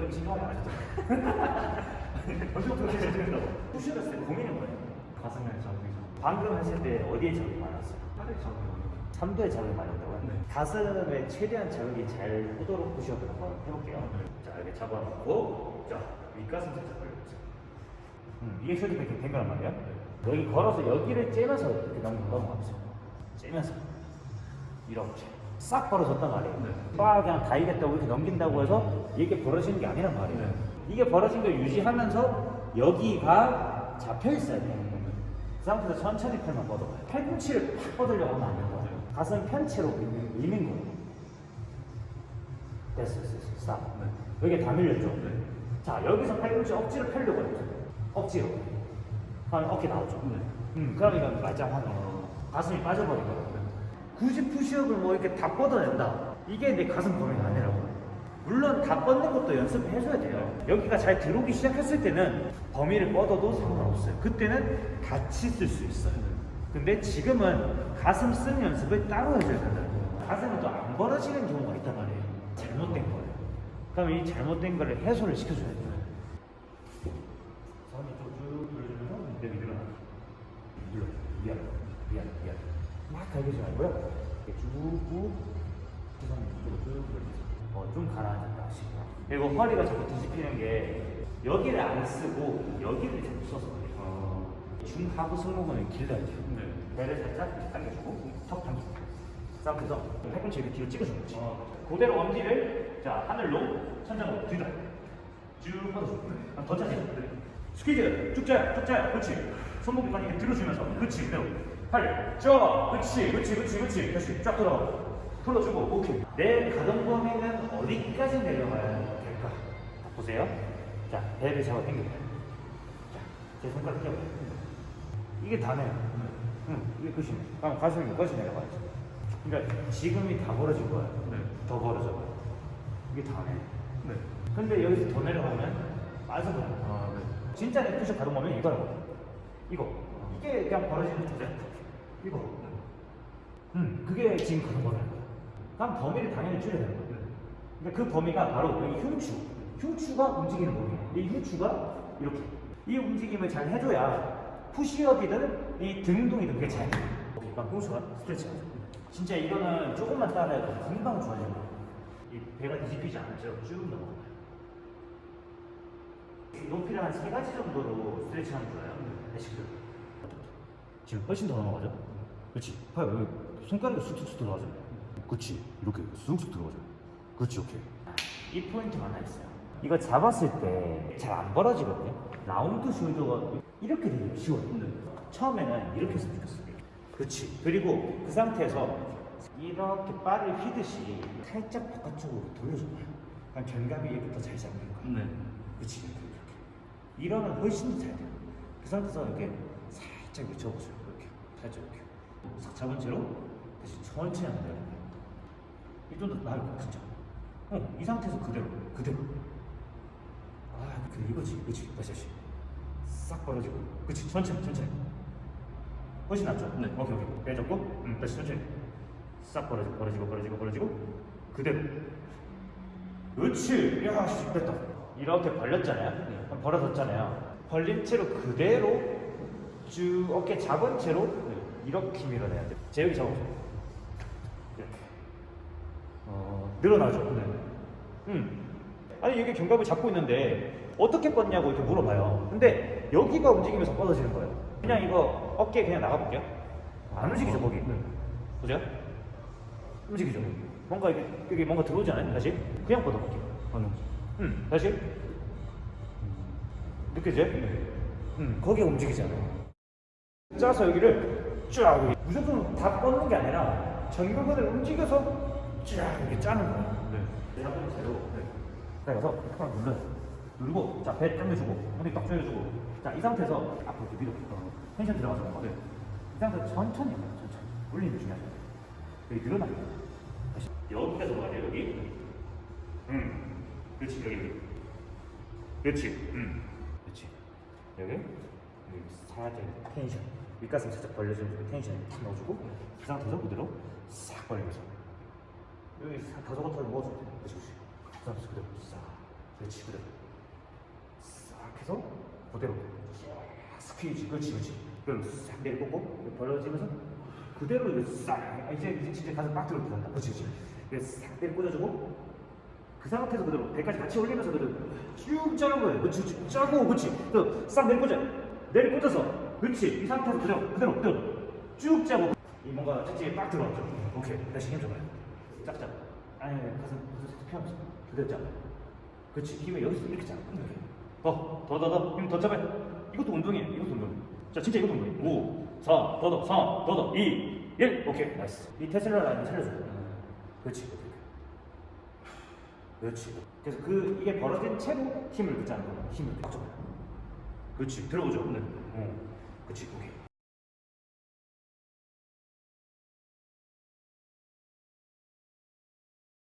좀 신경을 안 하셨죠? 언제부터 제일 된다고? 푸시했을 때 고민이 뭐예요? 가슴에 자극이 방금 하실 때 어디에 자극이 많았어요? 팔에 자극이 삼도에 자극이 많이 온다고요? 네. 가슴에 최대한 자극이 잘 오도록 푸시업을 한번 해볼게요. 네. 자, 이렇게 잡아놓고, 자, 윗가슴 살짝 벌려보세요. 음, 이게 숄더 백이 된 거란 말이야? 여기 걸어서 여기를 째면서 이렇게 넘, 넘어가보세요. 째면서. 이렇게. 싹 벌어졌단 말이에요. 네. 빡 그냥 다이겠다고 이렇게 넘긴다고 해서 이게 벌어지는 게 아니란 말이에요. 네. 이게 벌어진 걸 유지하면서 여기가 잡혀 있어야 돼요. 그 상태에서 천천히 팔만 뻗어봐요. 팔꿈치를 팍 뻗으려고 하면 안 된다. 네. 가슴 편체로 밀는 거예요. 됐어, 됐어, 됐어. 스탑. 네. 여기 다 밀렸죠? 네. 자, 여기서 팔꿈치 억지로 펴려고 해보세요. 억지로. 그럼 어깨 나오죠? 네. 음, 그러니까 말짱 하네. 가슴이 빠져버린 거예요. 굳이 푸시업을 뭐 이렇게 다 뻗어낸다. 이게 내 가슴 범위가 아니라고. 물론 다 뻗는 것도 연습을 해줘야 돼요. 여기가 잘 들어오기 시작했을 때는 범위를 뻗어도 상관없어요. 그때는 같이 쓸 수 있어요. 근데 지금은 가슴 쓰는 연습을 따로 해줘야 거예요. 가슴은 또 안 벌어지는 경우가 있단 말이에요. 잘못된 거예요. 그럼 이 잘못된 거를 해소를 시켜줘야 돼요. 손이 쭉쭉 돌려주면서 여기 늘어나. 눌러. 미안, 미안, 미안. 이렇게 쭉, 시선을 이쪽으로. 어, 좀 가라앉았다 하시고. 그리고 허리가 자꾸 뒤집히는 게 여기를 안 쓰고 여기를 자꾸 써서 그래요. 어. 중하부 승모근을 길러야 돼요. 네. 배를 살짝 당겨주고 턱 당기고 싸움에서 팔꿈치 이렇게 뒤로 찍어주는 거지. 어. 그대로 엄지를 자 하늘로 천장으로 뒤로 쭉 뻗어주고 그럼 더 짜지. 스퀴즈 쭉 짜요, 쭉 짜요. 그렇지. 손목까지 이렇게 들어주면서 그렇지. 그대로 팔 쭉. 그렇지, 그렇지, 그렇지, 그렇지. 다시 쫙 돌아가. 풀어주고 오케이. 내 가동 범위는 어디까지 내려가야 될까? 자, 보세요. 자 배를 잡아 당겨요. 자, 제 손가락 껴봐요. 이게 다네요. 응, 이게 끝이네. 그럼 가슴이 여기까지 내려가야지. 그러니까 지금이 다 벌어진 거야. 네. 더 벌어져. 봐요. 이게 다네. 네. 근데 여기서 더 내려가면 버려. 아, 네. 진짜 내 푸시 가동 범위는 이거라고. 이거. 이게 그냥 벌어지는 거죠. 이거. 응, 그게 지금 범위인 거야. 그럼 범위를 당연히 줄여야 되는 거야. 그러니까 그 범위가 바로 여기 흉추. 흉추가 움직이는 범위예요. 이 흉추가 이렇게. 이 움직임을 잘 해줘야 푸시업이든 이 등동이든 그게 잘 돼. 오케이, 스트레치 하죠. 진짜 이거는 조금만 따라해도 금방 좋아지는 거예요. 이 배가 뒤집히지 않죠. 쭉 넘어가요. 높이를 한 세 가지 정도로 스트레치 하면 좋아요. 다시 그. 지금 훨씬 더 넘어가죠? 그렇지. 봐요. 여기 손가락이 쑥쑥 들어가죠. 그렇지. 이렇게 쑥쑥 들어가죠. 그렇지. 오케이. 이 포인트가 하나 있어요. 이거 잡았을 때 잘 안 벌어지거든요. 라운드 숄더가 이렇게 되기 쉬워요. 처음에는 이렇게 했으면 좋겠어요. 그렇지. 그리고 그 상태에서 이렇게 바를 휘듯이 살짝 바깥쪽으로 돌려줘봐요. 그럼 견갑이 더잘 잡는 거예요. 네. 그렇지 이렇게 이렇게 이러면 훨씬 더 잘 돼요 그 상태에서 이렇게 살짝 밀쳐보세요. 이렇게. 살짝 이렇게. 싹 잡은 채로 다시 천천히 한번 내려봐요. 이좀 더 나을 거야 진짜. 어 이 상태에서 그대로 그대로. 아 그래 이거지 그렇지 다시 다시. 싹 벌어지고. 그렇지 천천히 천천히. 훨씬 낫죠? 네. 오케이 오케이. 빼줬고? 음, 다시 천천히. 싹 벌어지고 벌어지고 벌어지고 벌어지고. 그대로. 그렇지. 야, 씨, 됐다. 이렇게 벌렸잖아요. 그럼 벌어졌잖아요. 벌린 채로 그대로 쭉 어깨 잡은 채로 이렇게 밀어내야 돼요. 제 여기 잡아보세요. 이렇게. 어, 늘어나죠? 네. 음. 아니, 여기 견갑을 잡고 있는데 어떻게 뻗냐고 이렇게 물어봐요. 근데 여기가 움직이면서 뻗어지는 거예요. 그냥 이거 어깨 그냥 나가볼게요. 안 움직이죠, 거기. 보세요. 움직이죠. 뭔가 이게, 이게 뭔가 들어오지 않아요? 다시? 그냥 뻗어볼게요. 하는. 음, 다시. 느껴져요? 음, 거기가 움직이잖아요. 짜서 여기를 쫙. 무조건 다 뻗는 게 아니라 전극근을 움직여서 쫙 이렇게 짜는 거예요. 네. 잡은 채로. 그래서 탁 눌러요. 누르고, 자, 배 당겨주고, 엉덩이 딱 조여주고. 자, 이 상태에서 앞으로 이렇게 밀어. 어, 텐션 들어가서 거. 네. 이 상태에서 천천히 천천히. 올리는 게 중요하죠. 여기 늘어나요. 다시. 들어가야 돼요, 여기. 음. 그렇지, 여기. 그렇지, 음. 그렇지. 여기. 여기 살짝 텐션. 윗가슴 살짝 벌려주는 tension을 탁 넣어주고, 그 상태에서 그대로 싹 벌리면서. 여기 다 저것처럼 넣어줘도 돼. 그렇지, 그렇지. 그 상태에서 그대로 싹. 그렇지 그대로 싹 해서 그대로 쫙 squeeze 그렇지 그렇지 그럼 싹 내려꽂고 벌어지면서 그대로 싹 아, 이제 이제 진짜 가슴 빡 들어 들어간다 그렇지 그렇지 이거 싹 내려 꽂아주고 그 상태에서 그대로 배까지 같이 올리면서 그대로 쭉 짜는 거예요 그렇지 그렇지 짜고 그렇지 또싹 내려 꽂아 내려 꽂아서 그렇지 이 상태에서 그대로 그대로 그대로 쭉 짜고 이 뭔가 찌찌에 빡 들어왔죠 오케이 다시 힘 줘봐요 짝짝 아니 아니 가슴 가슴 살짝 펴면서 그대로 짜 그렇지 힘을 여기서 이렇게 짜 더, 더, 더, 더, 힘더 짜봐요. 이것도 운동이에요. 이것도 운동. 자, 진짜 이것도 운동이에요. 5, 4, 더, 더, 3, 더, 더, 2, 1. 오케이, nice. 이 테슬라 라인 살려줘. 그렇지, 그렇지. 그래서 그, 이게 벌어진 채로 힘을 붙자는 거예요. 힘을 빡 줘봐요. 그렇지, 들어보죠. 네. 어. 그렇지, 오케이.